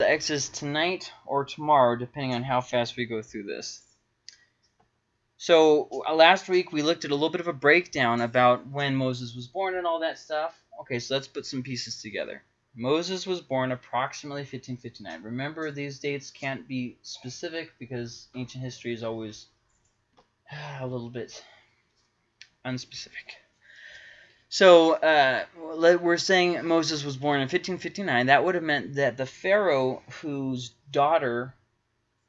the Exodus tonight or tomorrow, depending on how fast we go through this. So uh, last week we looked at a little bit of a breakdown about when Moses was born and all that stuff. Okay, so let's put some pieces together. Moses was born approximately 1559. Remember, these dates can't be specific because ancient history is always a little bit unspecific. So uh, we're saying Moses was born in 1559. That would have meant that the Pharaoh whose daughter,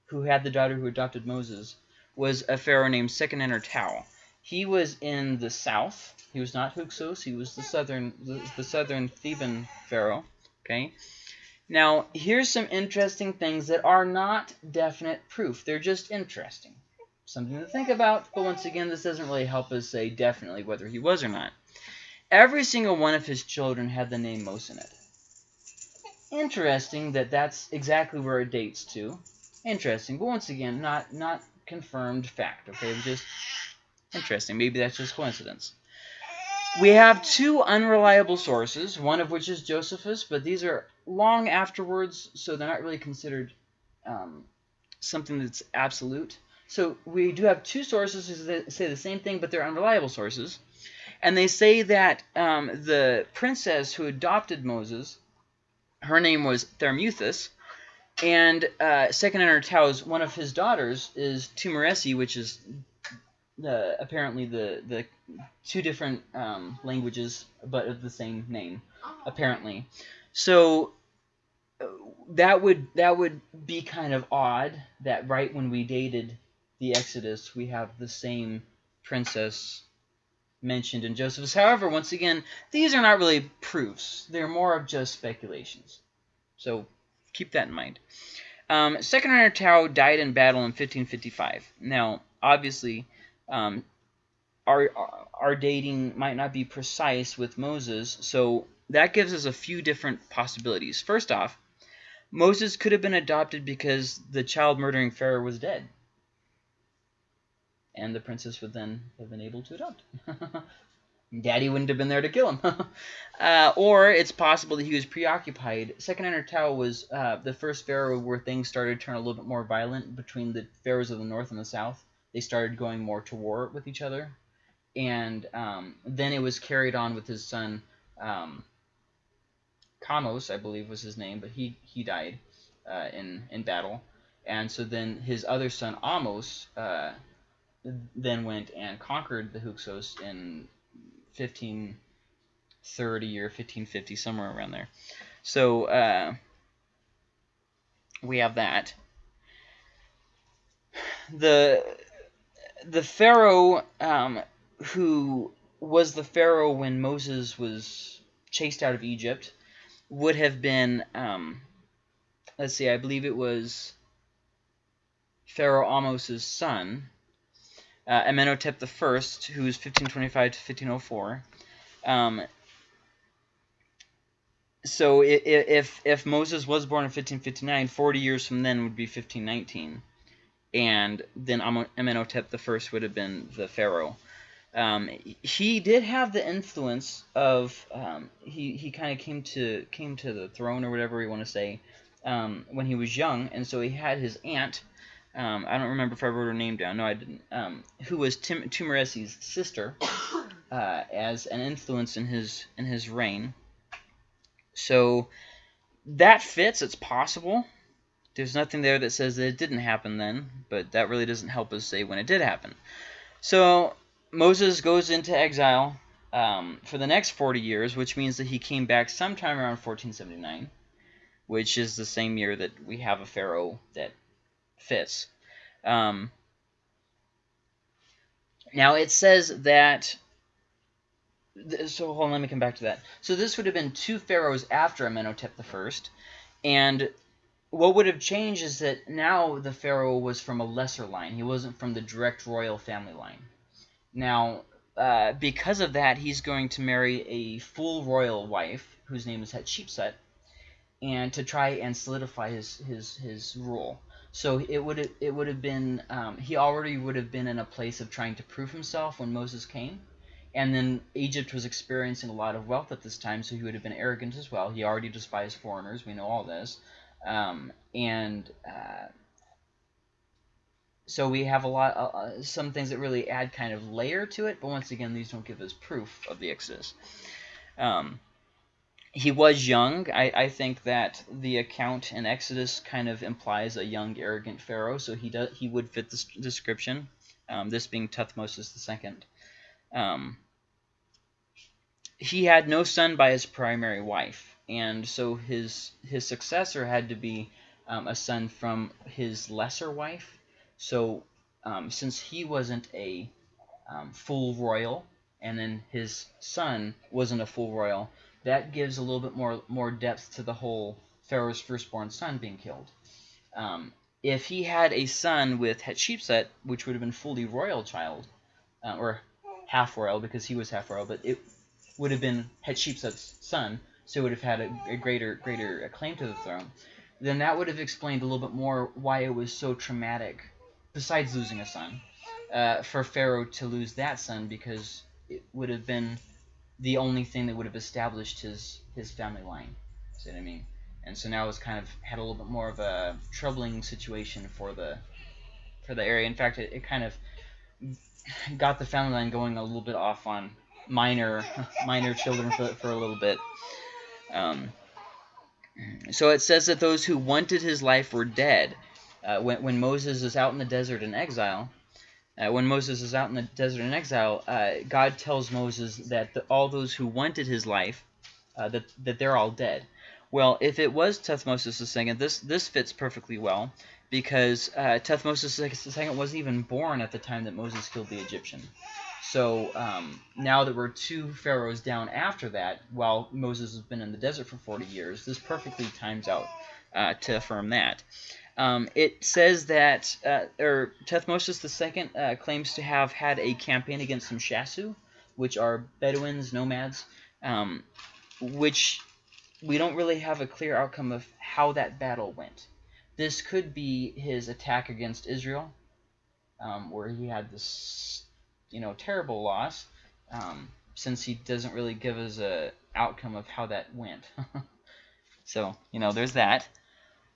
who had the daughter who adopted Moses, was a Pharaoh named Seqenenre-Tao. He was in the south. He was not Hyksos. He was the southern, the, the southern Theban Pharaoh. Okay. Now, here's some interesting things that are not definite proof. They're just interesting. Something to think about, but once again, this doesn't really help us say definitely whether he was or not. Every single one of his children had the name Mos in it. Interesting that that's exactly where it dates to. Interesting, but once again, not not confirmed fact. Okay, just interesting. Maybe that's just coincidence. We have two unreliable sources, one of which is Josephus, but these are long afterwards, so they're not really considered um, something that's absolute. So we do have two sources that say the same thing, but they're unreliable sources. And they say that um, the princess who adopted Moses, her name was Thermuthis, and uh, Seqenenre-Tao's one of his daughters is Tumeresi, which is the apparently the the two different um, languages, but of the same name, apparently. So uh, that would that would be kind of odd that right when we dated the Exodus, we have the same princess mentioned in Josephus. However, once again, these are not really proofs. They're more of just speculations. So keep that in mind. Um, Seqenenre-Tao died in battle in 1555. Now, obviously, um, our, our dating might not be precise with Moses, so that gives us a few different possibilities. First off, Moses could have been adopted because the child murdering Pharaoh was dead and the princess would then have been able to adopt. Daddy wouldn't have been there to kill him. uh, or it's possible that he was preoccupied. Second Seqenenre-Tao was uh, the first pharaoh where things started to turn a little bit more violent between the pharaohs of the north and the south. They started going more to war with each other. And um, then it was carried on with his son um, Kamose, I believe was his name, but he, he died uh, in, in battle. And so then his other son, Ahmose, uh, then went and conquered the Hyksos in 1530 or 1550, somewhere around there. So uh, we have that. The the pharaoh um, who was the pharaoh when Moses was chased out of Egypt would have been um, let's see, I believe it was Pharaoh Ahmose's son uh, Amenhotep I, who's 1525 to 1504. Um, so if if Moses was born in 1559, 40 years from then would be 1519, and then Amenhotep I would have been the pharaoh. Um, he did have the influence of um, he he kind of came to came to the throne or whatever you want to say um, when he was young, and so he had his aunt um, I don't remember if I wrote her name down. No, I didn't. Um, who was Tim Tumeresi's sister, uh, as an influence in his in his reign. So that fits. It's possible. There's nothing there that says that it didn't happen then, but that really doesn't help us say when it did happen. So Moses goes into exile um, for the next 40 years, which means that he came back sometime around 1479, which is the same year that we have a pharaoh that fits. Um, now it says that. So hold on, let me come back to that. So this would have been two pharaohs after Amenhotep I, and what would have changed is that now the pharaoh was from a lesser line. He wasn't from the direct royal family line. Now, uh, because of that, he's going to marry a full royal wife whose name is Hatshepsut, and to try and solidify his his his rule. So it would it would have been um, he already would have been in a place of trying to prove himself when Moses came, and then Egypt was experiencing a lot of wealth at this time, so he would have been arrogant as well. He already despised foreigners. We know all this. Um, and uh, so we have a lot, uh, uh, some things that really add kind of layer to it, but once again, these don't give us proof of the Exodus. Um, he was young. I, I think that the account in Exodus kind of implies a young, arrogant Pharaoh, so he does he would fit this description. Um, this being Tuthmosis II. Um, he had no son by his primary wife, and so his his successor had to be um, a son from his lesser wife. So um, since he wasn't a um, full royal, and then his son wasn't a full royal, that gives a little bit more more depth to the whole Pharaoh's firstborn son being killed. Um, if he had a son with Hatshepsut, which would have been fully royal child, uh, or half royal because he was half royal, but it would have been Hatshepsut's son, so it would have had a, a greater greater claim to the throne. Then that would have explained a little bit more why it was so traumatic, besides losing a son, uh, for Pharaoh to lose that son because it would have been the only thing that would have established his his family line. See what I mean? And so now it's kind of had a little bit more of a troubling situation for the for the area. In fact, it, it kind of got the family line going a little bit off on minor minor children for, for a little bit. Um, so it says that those who wanted his life were dead. Uh, when, when Moses is out in the desert in exile, uh, when Moses is out in the desert in exile, uh, God tells Moses that the, all those who wanted his life, uh, that, that they're all dead. Well, if it was Tuthmosis II, this, this fits perfectly well because uh, Tuthmosis II wasn't even born at the time that Moses killed the Egyptian. So um, now that we're two pharaohs down after that, while Moses has been in the desert for 40 years, this perfectly times out uh, to affirm that. Um, it says that, uh, or Tuthmosis II uh, claims to have had a campaign against some Shasu, which are Bedouins, nomads, um, which we don't really have a clear outcome of how that battle went. This could be his attack against Israel, um, where he had this, you know, terrible loss, um, since he doesn't really give us a outcome of how that went. so, you know, there's that.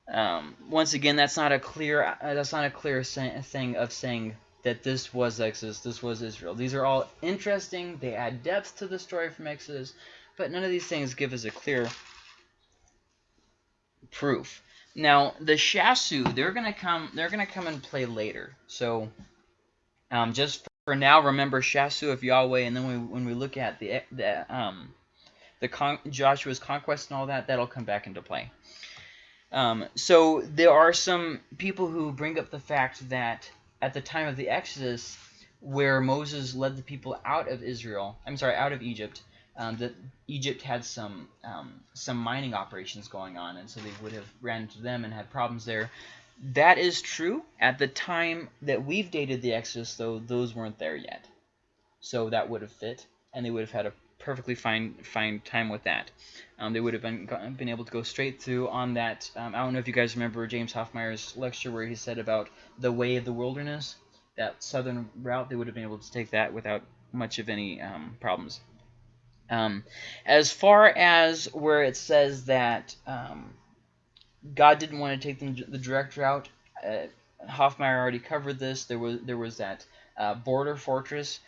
Um, once again, that's not a clear uh, that's not a clear thing of saying that this was Exodus, this was Israel. These are all interesting. They add depth to the story from Exodus, but none of these things give us a clear proof. Now, the Shasu, they're gonna come. They're gonna come and play later. So, um, just for now, remember Shasu of Yahweh, and then we, when we look at the the um, the con Joshua's conquest and all that, that'll come back into play. Um, so there are some people who bring up the fact that at the time of the Exodus, where Moses led the people out of Israel, I'm sorry, out of Egypt, um, that Egypt had some um, some mining operations going on, and so they would have ran into them and had problems there. That is true. At the time that we've dated the Exodus, though, those weren't there yet. So that would have fit, and they would have had a perfectly fine fine time with that. Um, they would have been been able to go straight through on that. Um, I don't know if you guys remember James Hoffmeier's lecture where he said about the way of the wilderness, that southern route. They would have been able to take that without much of any um, problems. Um, as far as where it says that um, God didn't want to take them the direct route, uh, Hoffmeier already covered this. There was there was that uh, border fortress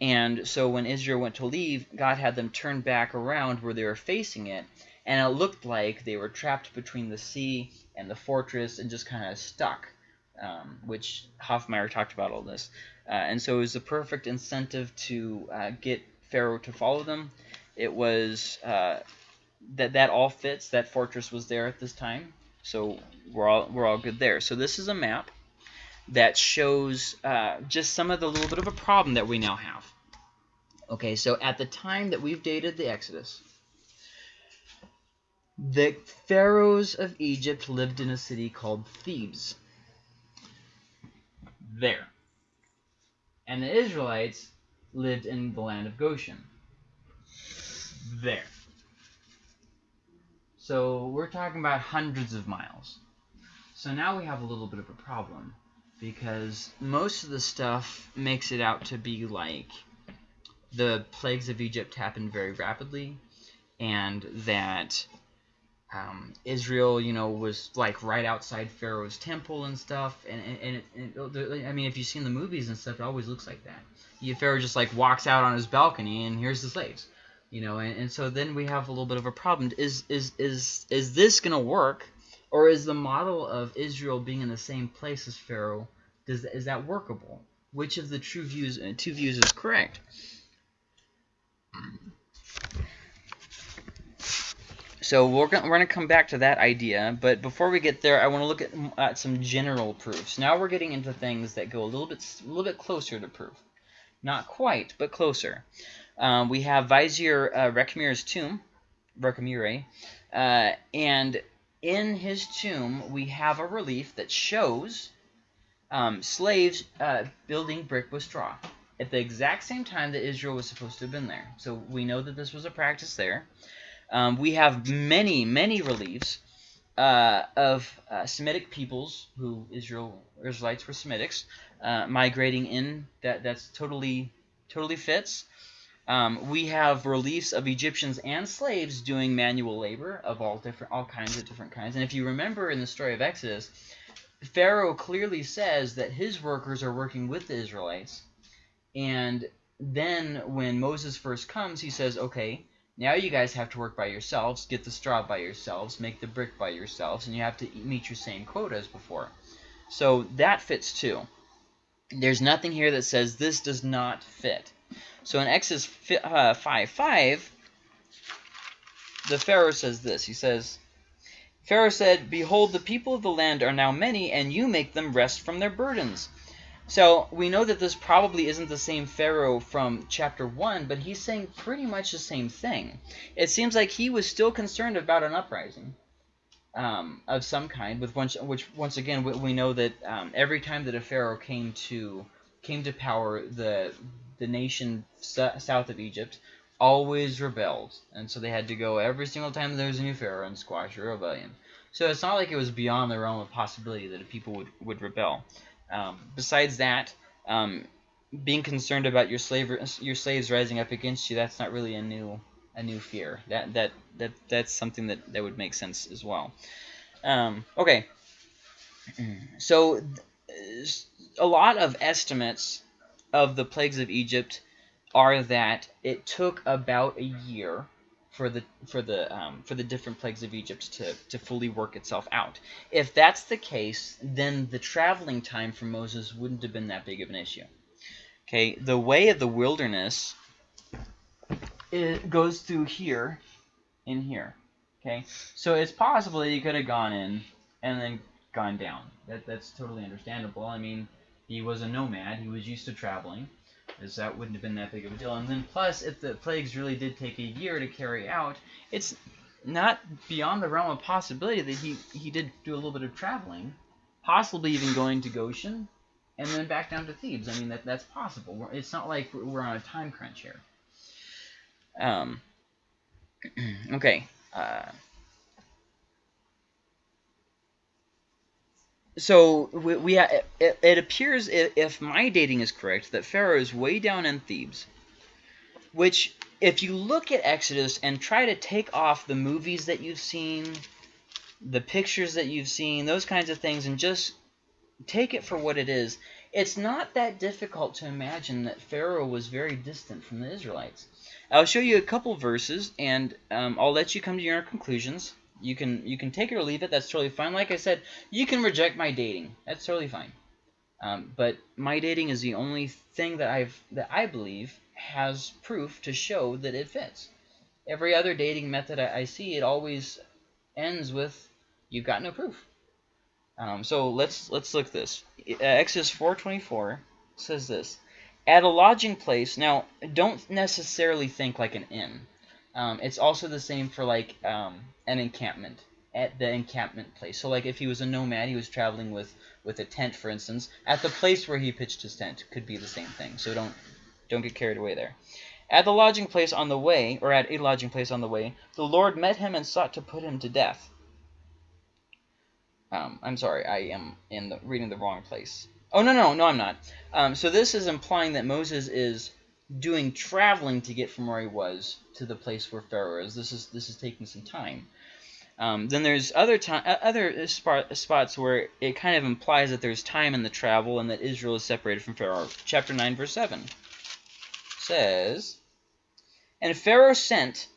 and so when Israel went to leave, God had them turn back around where they were facing it, and it looked like they were trapped between the sea and the fortress and just kind of stuck, um, which Hoffmeier talked about all this. Uh, and so it was the perfect incentive to uh, get Pharaoh to follow them. It was uh, that that all fits. That fortress was there at this time, so we're all we're all good there. So this is a map that shows uh, just some of the little bit of a problem that we now have. Okay, so at the time that we've dated the Exodus, the pharaohs of Egypt lived in a city called Thebes. There. And the Israelites lived in the land of Goshen. There. So we're talking about hundreds of miles. So now we have a little bit of a problem because most of the stuff makes it out to be like the plagues of Egypt happened very rapidly and that um, Israel, you know, was like right outside Pharaoh's temple and stuff. And and, it, and, I mean, if you've seen the movies and stuff, it always looks like that. You, Pharaoh just like walks out on his balcony and here's the slaves, you know. And, and so then we have a little bit of a problem. Is is is is this gonna work, or is the model of Israel being in the same place as Pharaoh? Does is that workable? Which of the true views, uh, two views, is correct? So we're going we're to come back to that idea, but before we get there, I want to look at, at some general proofs. Now we're getting into things that go a little bit a little bit closer to proof. Not quite, but closer. Um, we have Vizier uh, tomb, Rekhmire, uh, and in his tomb we have a relief that shows um, slaves uh, building brick with straw at the exact same time that Israel was supposed to have been there. So we know that this was a practice there. Um, we have many, many reliefs uh, of uh, Semitic peoples who Israel Israelites were Semitics uh, migrating in. That that's totally totally fits. Um, we have reliefs of Egyptians and slaves doing manual labor of all different all kinds of different kinds. And if you remember in the story of Exodus, Pharaoh clearly says that his workers are working with the Israelites. And then when Moses first comes, he says, okay, now you guys have to work by yourselves, get the straw by yourselves, make the brick by yourselves, and you have to meet your same quota as before. So that fits too. There's nothing here that says this does not fit. So in Exodus 5, uh, 5, 5 the Pharaoh says this. He says, Pharaoh said, Behold, the people of the land are now many, and you make them rest from their burdens. So we know that this probably isn't the same Pharaoh from chapter 1, but he's saying pretty much the same thing. It seems like he was still concerned about an uprising um, of some kind, with once, which once again we, we know that um, every time that a Pharaoh came to came to power, the the nation south of Egypt always rebelled, and so they had to go every single time there was a new Pharaoh and squash a rebellion. So it's not like it was beyond the realm of possibility that people would, would rebel. Um, besides that, um, being concerned about your slave your slaves rising up against you, that's not really a new a new fear. That that that that's something that that would make sense as well. Um, okay, so a lot of estimates of the plagues of Egypt are that it took about a year for the for the um, for the different plagues of Egypt to to fully work itself out. If that's the case, then the traveling time for Moses wouldn't have been that big of an issue. Okay, the way of the wilderness it goes through here, in here. Okay, so it's possible that he could have gone in and then gone down. That that's totally understandable. I mean, he was a nomad. He was used to traveling as that wouldn't have been that big of a deal. And then plus, if the plagues really did take a year to carry out, it's not beyond the realm of possibility that he, he did do a little bit of traveling, possibly even going to Goshen and then back down to Thebes. I mean, that that's possible. It's not like we're on a time crunch here. Um, okay. Uh, so we, we it, it, appears if my dating is correct that Pharaoh is way down in Thebes, which if you look at Exodus and try to take off the movies that you've seen, the pictures that you've seen, those kinds of things, and just take it for what it is, it's not that difficult to imagine that Pharaoh was very distant from the Israelites. I'll show you a couple verses, and um, I'll let you come to your conclusions. You can you can take it or leave it. That's totally fine. Like I said, you can reject my dating. That's totally fine. Um, but my dating is the only thing that I've that I believe has proof to show that it fits. Every other dating method I, I see, it always ends with you've got no proof. Um, so let's let's look at this. Uh, Exodus 4:24 says this: At a lodging place. Now, don't necessarily think like an inn. Um, it's also the same for like um, an encampment at the encampment place. So like if he was a nomad, he was traveling with with a tent, for instance, at the place where he pitched his tent could be the same thing. So don't don't get carried away there. At the lodging place on the way, or at a lodging place on the way, the Lord met him and sought to put him to death. Um, I'm sorry, I am in the, reading the wrong place. Oh, no, no, no, I'm not. Um, so this is implying that Moses is doing traveling to get from where he was to the place where Pharaoh is. This is this is taking some time. Um, then there's other time, other spot, spots where it kind of implies that there's time in the travel and that Israel is separated from Pharaoh. Chapter 9, verse 7 says, And Pharaoh sent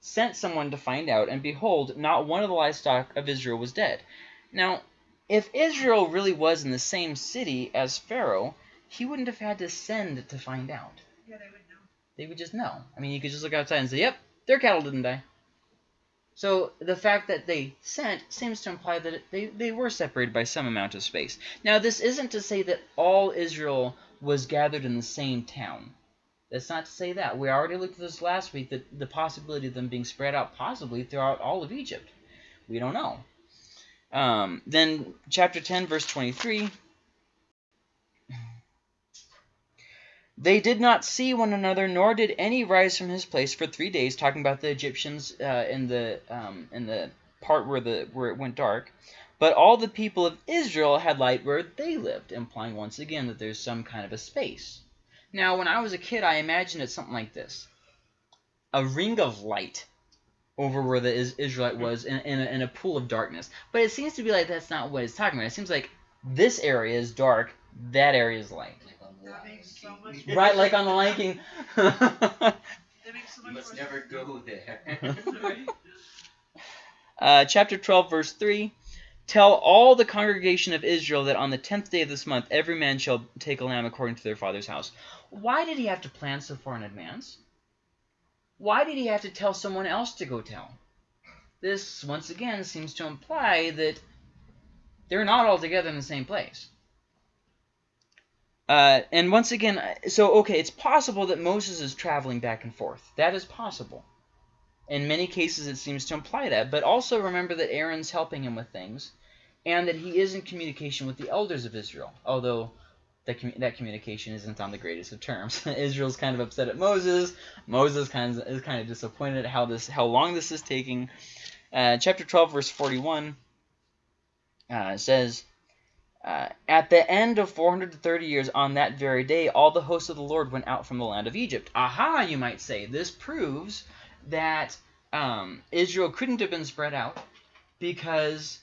sent someone to find out, and behold, not one of the livestock of Israel was dead. Now, if Israel really was in the same city as Pharaoh, he wouldn't have had to send to find out. They would know. They would just know. I mean, you could just look outside and say, yep, their cattle didn't die. So the fact that they sent seems to imply that they, they were separated by some amount of space. Now, this isn't to say that all Israel was gathered in the same town. That's not to say that. We already looked at this last week, that the possibility of them being spread out possibly throughout all of Egypt. We don't know. Um, then chapter 10, verse 23. They did not see one another, nor did any rise from his place for three days. Talking about the Egyptians uh, in the um, in the part where the where it went dark. But all the people of Israel had light where they lived, implying once again that there's some kind of a space. Now, when I was a kid, I imagined it something like this: a ring of light over where the Israelite was in, in a, in a pool of darkness. But it seems to be like that's not what it's talking about. It seems like this area is dark, that area is light. That makes so much Right, like on the Lion King. That makes so You must never go there. Uh, chapter 12, verse 3. Tell all the congregation of Israel that on the tenth day of this month every man shall take a lamb according to their father's house. Why did he have to plan so far in advance? Why did he have to tell someone else to go tell? This, once again, seems to imply that they're not all together in the same place. Uh, and once again, so, okay, it's possible that Moses is traveling back and forth. That is possible. In many cases, it seems to imply that. But also remember that Aaron's helping him with things, and that he is in communication with the elders of Israel, although that, commu that communication isn't on the greatest of terms. Israel's kind of upset at Moses. Moses kind of, is kind of disappointed at how, this, how long this is taking. Uh, chapter 12, verse 41 uh, says, uh, At the end of 430 years, on that very day, all the hosts of the Lord went out from the land of Egypt. Aha, you might say. This proves that um, Israel couldn't have been spread out because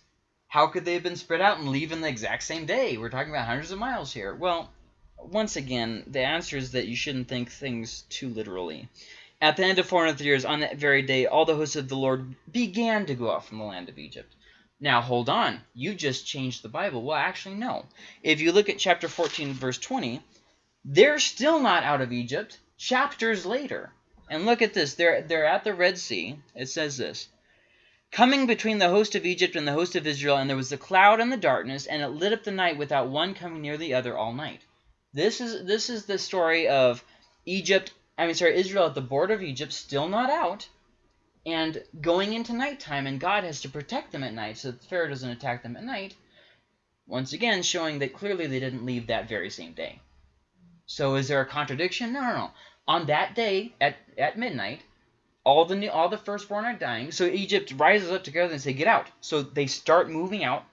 how could they have been spread out and leave in the exact same day? We're talking about hundreds of miles here. Well, once again, the answer is that you shouldn't think things too literally. At the end of 400 years, on that very day, all the hosts of the Lord began to go out from the land of Egypt. Now, hold on. You just changed the Bible. Well, actually, no. If you look at chapter 14, verse 20, they're still not out of Egypt chapters later. And look at this. They're, they're at the Red Sea. It says this. Coming between the host of Egypt and the host of Israel, and there was the cloud and the darkness, and it lit up the night without one coming near the other all night. This is this is the story of Egypt, I mean, sorry, Israel at the border of Egypt, still not out, and going into nighttime, and God has to protect them at night so that Pharaoh doesn't attack them at night. Once again, showing that clearly they didn't leave that very same day. So is there a contradiction? No, no, no. On that day, at, at midnight, all the new, all the firstborn are dying. So Egypt rises up together and say, "Get out!" So they start moving out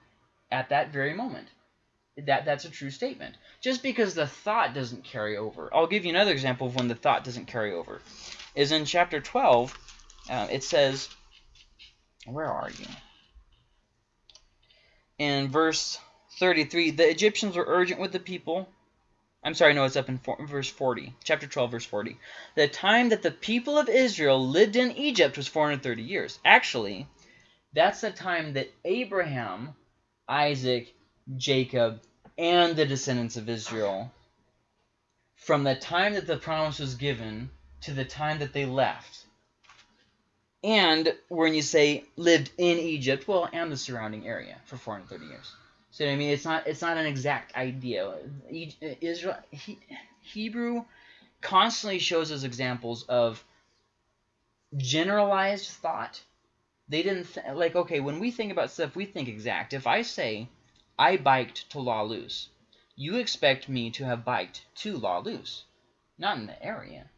at that very moment. That that's a true statement. Just because the thought doesn't carry over. I'll give you another example of when the thought doesn't carry over. Is in chapter 12. Uh, it says, "Where are you?" In verse 33, the Egyptians were urgent with the people I'm sorry, no, it's up in verse 40, chapter 12, verse 40. The time that the people of Israel lived in Egypt was 430 years. Actually, that's the time that Abraham, Isaac, Jacob, and the descendants of Israel, from the time that the promise was given to the time that they left. And when you say lived in Egypt, well, and the surrounding area for 430 years. So I mean, it's not it's not an exact idea. Israel he, Hebrew constantly shows us examples of generalized thought. They didn't th like okay when we think about stuff, we think exact. If I say I biked to La Luz, you expect me to have biked to La Luz, not in the area.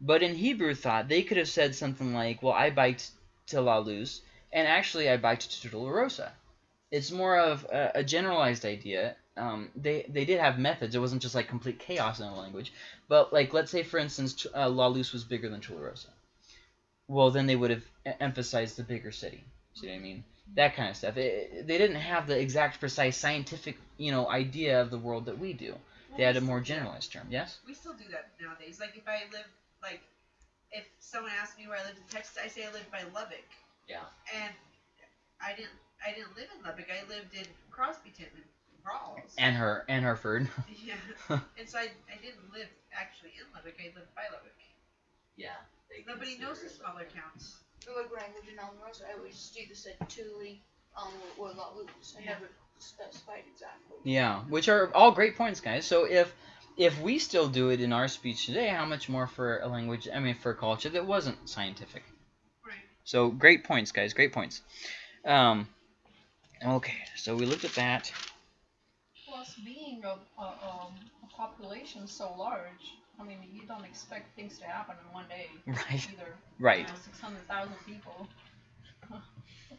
But in Hebrew thought, they could have said something like, well, I biked to La Luz, and actually I biked to Tularosa it's more of a, a generalized idea. Um, they they did have methods. It wasn't just like complete chaos in the language. But like let's say for instance, uh, La Luz was bigger than Tularosa. Well, then they would have emphasized the bigger city. See what I mean? That kind of stuff. It, they didn't have the exact, precise scientific, you know, idea of the world that we do. They had a more generalized term. Yes. We still do that nowadays. Like if I live, like if someone asks me where I lived in Texas, I say I lived by Lubbock. Yeah. And I didn't. I didn't live in Lubbock. I lived in Crosbyton and Ralls. And her and Hereford. yeah. And so I, I didn't live actually in Lubbock. I lived by Lubbock. yeah. Nobody knows the smaller towns. For like language and almost, I always just either said Thule, um, or La Luz. I Yeah. never specified exactly. Yeah, which are all great points, guys. So if if we still do it in our speech today, how much more for a language? I mean, for a culture that wasn't scientific. Right. So great points, guys. Great points. Um, okay, so we looked at that. Plus, being a, a, um, a population so large, I mean, you don't expect things to happen in one day Right. either. Right. You know, 600,000 people.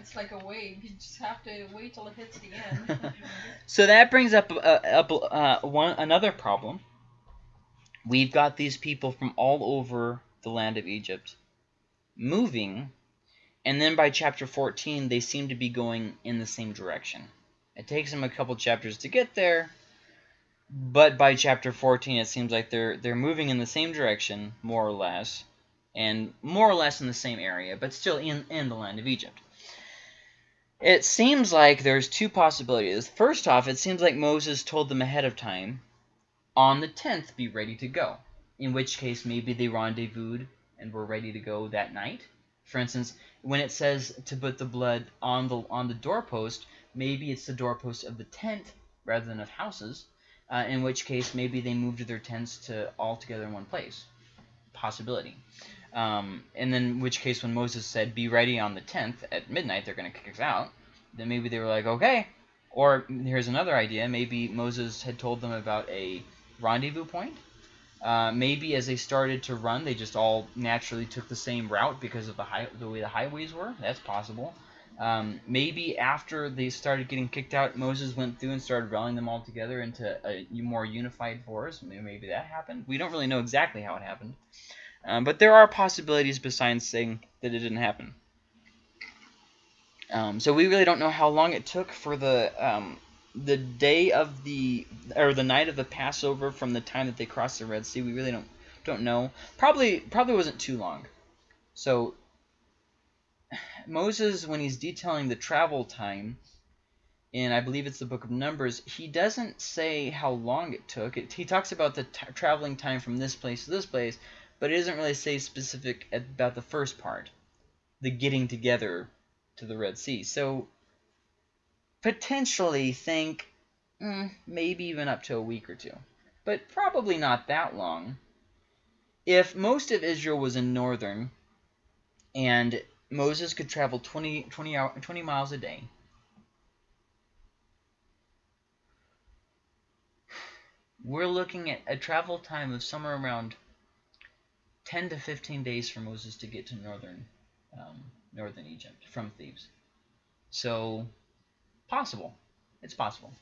it's like a wave. You just have to wait till it hits the end. So that brings up uh, up uh, one another problem. We've got these people from all over the land of Egypt moving, and then by chapter 14 they seem to be going in the same direction. It takes them a couple chapters to get there, but by chapter 14 it seems like they're they're moving in the same direction more or less, and more or less in the same area, but still in in the land of Egypt. It seems like there's two possibilities. First off, it seems like Moses told them ahead of time, on the 10th, be ready to go. In which case, maybe they rendezvoused and were ready to go that night. For instance, when it says to put the blood on the on the doorpost, maybe it's the doorpost of the tent rather than of houses. Uh, in which case, maybe they moved their tents to all together in one place. Possibility. Um, and then, which case, when Moses said, "Be ready on the tenth at midnight," they're going to kick us out. Then maybe they were like, "Okay." Or here's another idea: maybe Moses had told them about a rendezvous point. Uh, maybe as they started to run, they just all naturally took the same route because of the high, the way the highways were. That's possible. Um, maybe after they started getting kicked out, Moses went through and started rallying them all together into a more unified force. Maybe, maybe that happened. We don't really know exactly how it happened. Um, but there are possibilities besides saying that it didn't happen. Um, so we really don't know how long it took for the um, the day of the or the night of the Passover from the time that they crossed the Red Sea. We really don't don't know. Probably probably wasn't too long. So Moses, when he's detailing the travel time, and I believe it's the Book of Numbers, he doesn't say how long it took. It, he talks about the traveling time from this place to this place, but it doesn't really say specific about the first part, the getting together to the Red Sea. So potentially think mm, maybe even up to a week or two, but probably not that long. If most of Israel was in northern, and Moses could travel 20, 20, hour, 20 miles a day, we're looking at a travel time of somewhere around 10 to 15 days for Moses to get to northern um, northern Egypt from Thebes. So, possible. It's possible.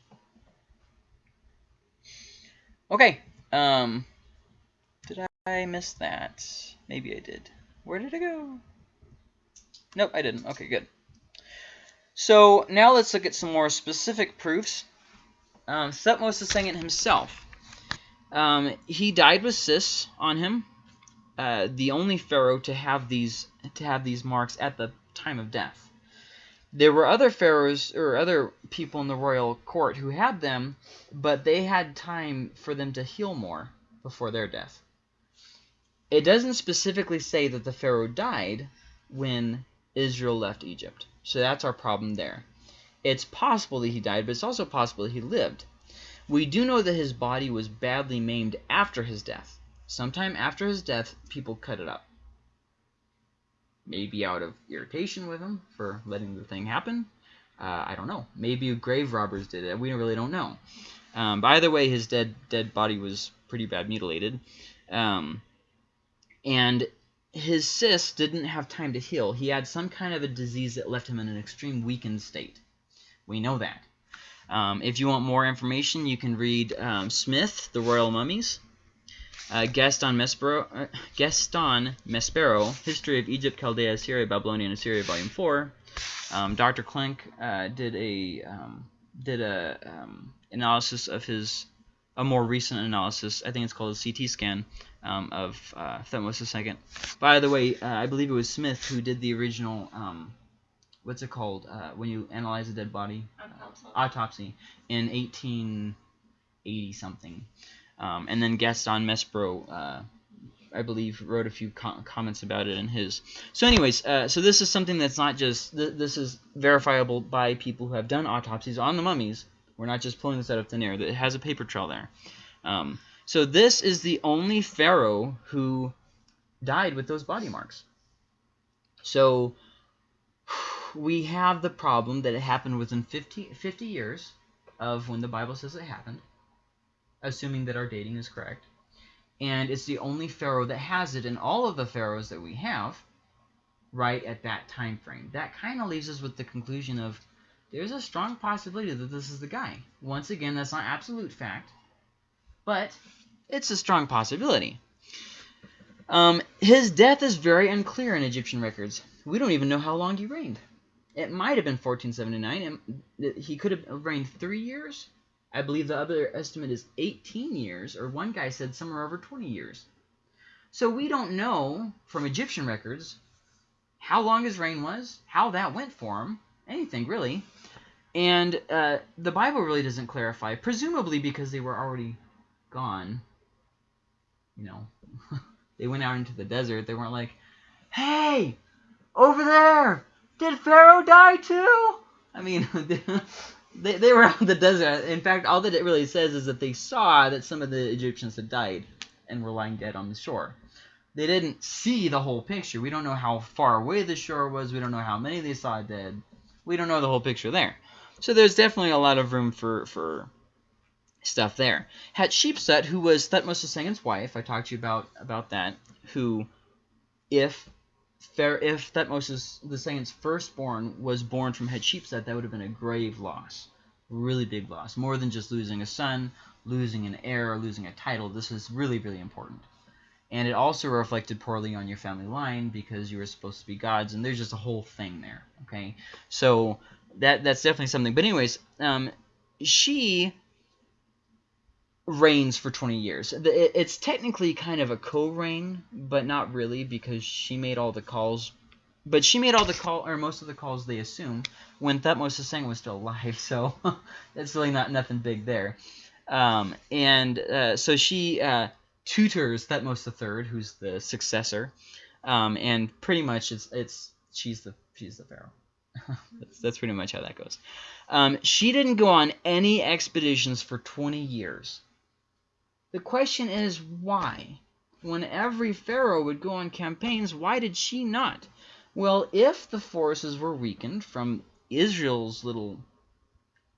Okay. Um, did I miss that? Maybe I did. Where did it go? Nope, I didn't. Okay, good. So now let's look at some more specific proofs. Um, Thutmose II himself. Um, he died with cysts on him. Uh, the only pharaoh to have these to have these marks at the time of death. There were other pharaohs or other people in the royal court who had them, but they had time for them to heal more before their death. It doesn't specifically say that the pharaoh died when Israel left Egypt, so that's our problem there. It's possible that he died, but it's also possible that he lived. We do know that his body was badly maimed after his death. Sometime after his death, people cut it up. Maybe out of irritation with him for letting the thing happen. Uh, I don't know. Maybe grave robbers did it. We really don't know. Um, by the way, his dead dead body was pretty bad mutilated. Um, and his cysts didn't have time to heal. He had some kind of a disease that left him in an extreme weakened state. We know that. Um, if you want more information, you can read um, Smith, The Royal Mummies, uh, Gaston Mespero, uh, Gaston Maspero, History of Egypt, Chaldea, Assyria, Babylonia, and Assyria, Volume 4, Um, Dr. Klink uh, did a um, did a um, analysis of his a more recent analysis. I think it's called a CT scan um, of uh, Thutmose II. By the way, uh, I believe it was Smith who did the original. Um, what's it called uh, when you analyze a dead body? Autopsy. autopsy in 1880 something. Um, and then Gaston Mespro, uh, I believe, wrote a few co- comments about it in his. So, anyways, uh, so this is something that's not just th- this is verifiable by people who have done autopsies on the mummies. We're not just pulling this out of thin air. That it has a paper trail there. Um, so this is the only pharaoh who died with those body marks. So we have the problem that it happened within 50, 50 years of when the Bible says it happened, assuming that our dating is correct. And it's the only pharaoh that has it in all of the pharaohs that we have right at that time frame. That kind of leaves us with the conclusion of there's a strong possibility that this is the guy. Once again, that's not absolute fact, but it's a strong possibility. Um, his death is very unclear in Egyptian records. We don't even know how long he reigned. It might have been 1479. and He could have reigned three years. I believe the other estimate is 18 years, or one guy said somewhere over 20 years. So we don't know from Egyptian records how long his reign was, how that went for him, anything really. And uh, the Bible really doesn't clarify, presumably because they were already gone. You know, they went out into the desert. They weren't like, hey, over there, did Pharaoh die too? I mean, they, they were out in the desert. In fact, all that it really says is that they saw that some of the Egyptians had died and were lying dead on the shore. They didn't see the whole picture. We don't know how far away the shore was. We don't know how many they saw dead. We don't know the whole picture there. So there's definitely a lot of room for, for stuff there. Hatshepsut, who was Thutmose II's wife, I talked to you about about that, who, if Fair, if Thutmose II's firstborn was born from Hatshepsut, that would have been a grave loss, really big loss, more than just losing a son, losing an heir, losing a title. This is really, really important. And it also reflected poorly on your family line because you were supposed to be gods, and there's just a whole thing there. Okay, so that that's definitely something. But anyways, um, she reigns for 20 years. It's technically kind of a co-reign, but not really because she made all the calls. But she made all the call or most of the calls they assume when Thutmose II was still alive. So it's really not nothing big there. Um, and uh, so she uh, tutors Thutmose III, who's the successor, um, and pretty much it's it's she's the she's the pharaoh. that's, that's pretty much how that goes. Um, she didn't go on any expeditions for 20 years. The question is why? When every pharaoh would go on campaigns, why did she not? Well, if the forces were weakened from Israel's little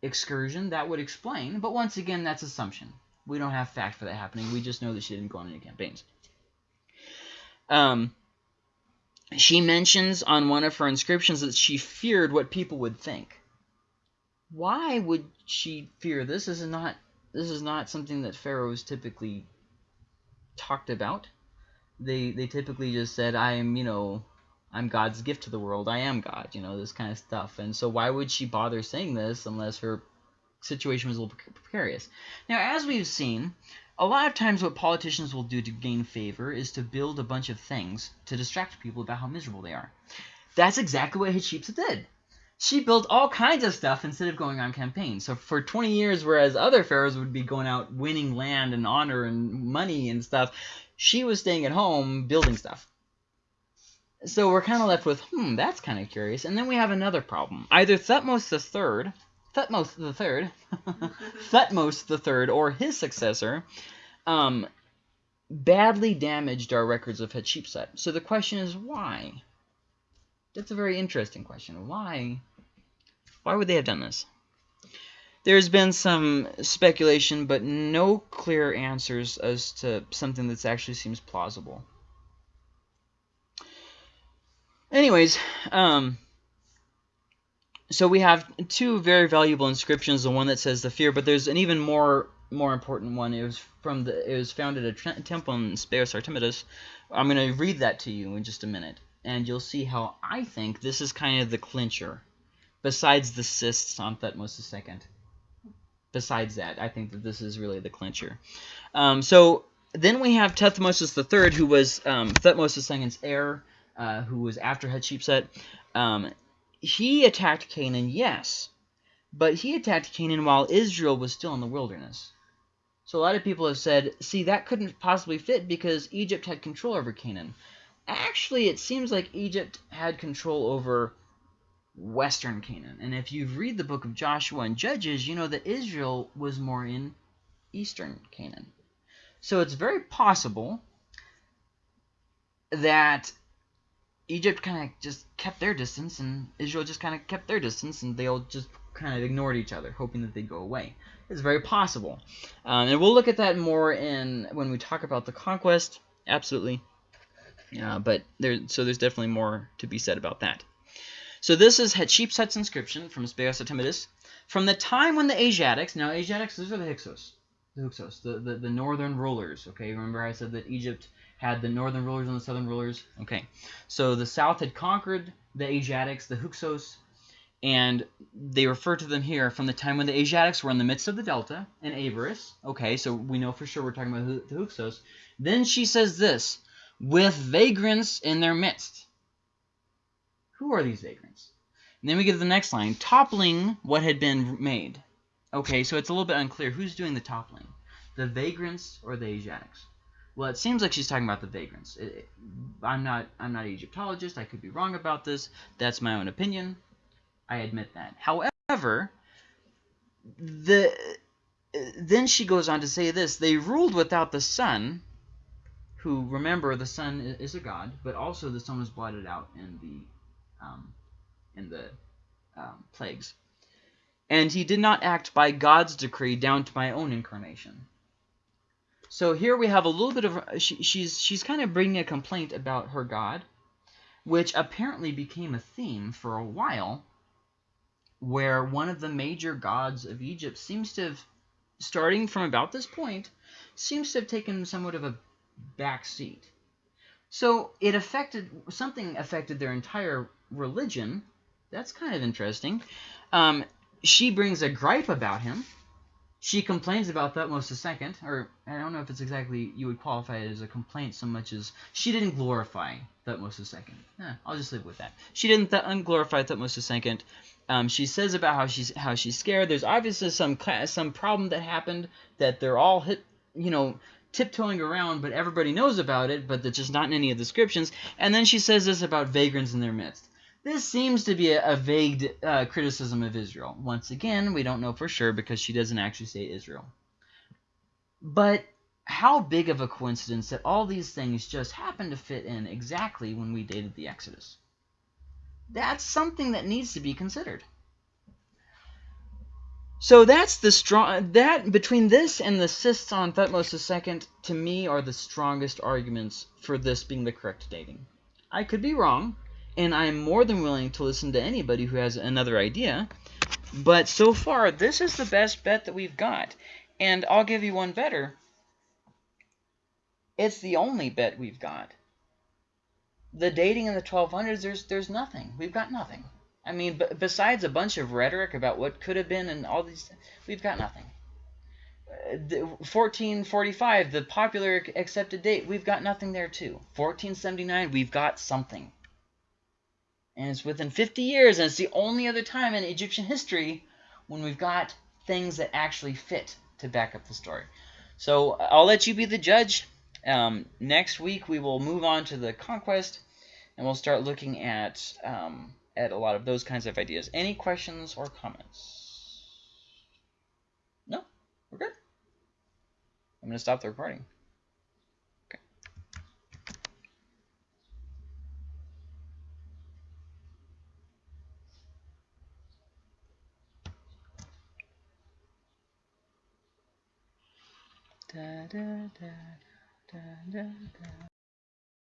excursion, that would explain. But once again, that's assumption. We don't have fact for that happening. We just know that she didn't go on any campaigns. Um, she mentions on one of her inscriptions that she feared what people would think. Why would she fear this? This is not this is not something that pharaohs typically talked about. They they typically just said, "I am, you know, I'm God's gift to the world. I am God," you know, this kind of stuff. And so why would she bother saying this unless her situation was a little precarious? Now, as we've seen, a lot of times what politicians will do to gain favor is to build a bunch of things to distract people about how miserable they are. That's exactly what Hatshepsut did she built all kinds of stuff instead of going on campaigns. So for 20 years, whereas other pharaohs would be going out winning land and honor and money and stuff, she was staying at home building stuff. So we're kind of left with, hmm, that's kind of curious. And then we have another problem. Either Thutmose III, Thutmose III, Thutmose III, or his successor, um, badly damaged our records of Hatshepsut. So the question is, why? That's a very interesting question. Why? Why would they have done this? There's been some speculation, but no clear answers as to something that actually seems plausible. Anyways, um, so we have two very valuable inscriptions. The one that says the fear, but there's an even more more important one. It was from the it was found at a temple in Speos Artemidos. I'm going to read that to you in just a minute and you'll see how I think this is kind of the clincher. besides the cysts on Thutmose II. Besides that, I think that this is really the clincher. Um, so then we have Thutmosis III, who was um, Thutmose II's heir, uh, who was after Hatshepsut. Um, he attacked Canaan, yes, but he attacked Canaan while Israel was still in the wilderness. So a lot of people have said, see, that couldn't possibly fit because Egypt had control over Canaan. Actually, it seems like Egypt had control over western Canaan. And if you read the book of Joshua and Judges, you know that Israel was more in eastern Canaan. So it's very possible that Egypt kind of just kept their distance and Israel just kind of kept their distance and they all just kind of ignored each other, hoping that they'd go away. It's very possible. Um, and we'll look at that more in when we talk about the conquest. Absolutely. Uh, but there, so there's definitely more to be said about that. So this is Hatshepsut's inscription from Speos Artemidos. From the time when the Asiatics, now Asiatics, these are the Hyksos, the Hyksos, the, the, the northern rulers, okay? Remember I said that Egypt had the northern rulers and the southern rulers? Okay, so the south had conquered the Asiatics, the Hyksos, and they refer to them here from the time when the Asiatics were in the midst of the delta and Avaris. Okay, so we know for sure we're talking about the Hyksos. Then she says this, with vagrants in their midst. Who are these vagrants? And then we get to the next line, toppling what had been made. Okay, so it's a little bit unclear. Who's doing the toppling? The vagrants or the Asiatics? Well, it seems like she's talking about the vagrants. It, it, I'm not I'm not an Egyptologist. I could be wrong about this. That's my own opinion. I admit that. However, the then she goes on to say this. They ruled without the sun, who, remember, the sun is a god, but also the sun was blotted out in the um, in the um, plagues. And he did not act by God's decree down to my own incarnation. So here we have a little bit of she, she's she's kind of bringing a complaint about her God, which apparently became a theme for a while, where one of the major gods of Egypt seems to have, starting from about this point, seems to have taken somewhat of a back seat. So it affected something affected their entire religion. That's kind of interesting. Um, she brings a gripe about him. She complains about Thutmose II, or I don't know if it's exactly you would qualify it as a complaint so much as she didn't glorify Thutmose II. Eh, I'll just live with that. She didn't th unglorify Thutmose II. Um, she says about how she's how she's scared. There's obviously some class some problem that happened that they're all hit, you know, tiptoeing around, but everybody knows about it, but that's just not in any of the descriptions. And then she says this about vagrants in their midst. This seems to be a, a vague uh, criticism of Israel. Once again, we don't know for sure because she doesn't actually say Israel. But how big of a coincidence that all these things just happen to fit in exactly when we dated the Exodus. That's something that needs to be considered. So that's the strong that between this and the cysts on Thutmose II to me are the strongest arguments for this being the correct dating. I could be wrong, and I'm more than willing to listen to anybody who has another idea. But so far, this is the best bet that we've got. And I'll give you one better. It's the only bet we've got. The dating in the 1200s, there's there's nothing. We've got nothing. I mean, besides a bunch of rhetoric about what could have been and all these, we've got nothing. 1445, the popular accepted date, we've got nothing there too. 1479, we've got something. And it's within 50 years, and it's the only other time in Egyptian history when we've got things that actually fit to back up the story. So I'll let you be the judge. Um, next week we will move on to the conquest, and we'll start looking at um, at a lot of those kinds of ideas. Any questions or comments? No? We're good? I'm going to stop the recording. Da, da, da, da.